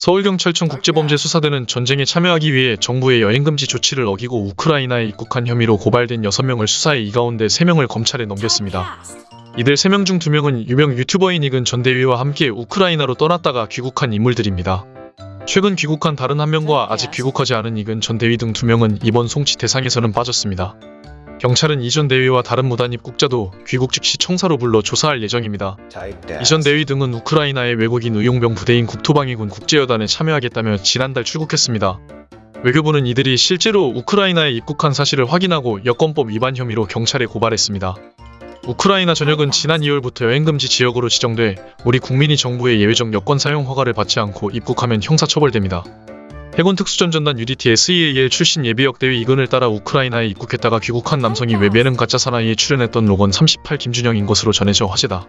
서울경찰청 국제범죄수사대는 전쟁에 참여하기 위해 정부의 여행금지 조치를 어기고 우크라이나에 입국한 혐의로 고발된 6명을 수사해 이 가운데 3명을 검찰에 넘겼습니다. 이들 3명 중 2명은 유명 유튜버인 이근 전 대위와 함께 우크라이나로 떠났다가 귀국한 인물들입니다. 최근 귀국한 다른 한 명과 아직 귀국하지 않은 이근 전 대위 등 2명은 이번 송치 대상에서는 빠졌습니다. 경찰은 이전 대위와 다른 무단 입국자도 귀국 즉시 청사로 불러 조사할 예정입니다. 이전 대위 등은 우크라이나의 외국인 의용병 부대인 국토방위군 국제여단에 참여하겠다며 지난달 출국했습니다. 외교부는 이들이 실제로 우크라이나에 입국한 사실을 확인하고 여권법 위반 혐의로 경찰에 고발했습니다. 우크라이나 전역은 지난 2월부터 여행금지 지역으로 지정돼 우리 국민이 정부의 예외적 여권 사용 허가를 받지 않고 입국하면 형사처벌됩니다. 해군 특수전전단 UDT SEAL 출신 예비역 대위 이근을 따라 우크라이나에 입국했다가 귀국한 남성이 웹 예능 가짜 사나이에 출연했던 로건 38 김준영인 것으로 전해져 화제다.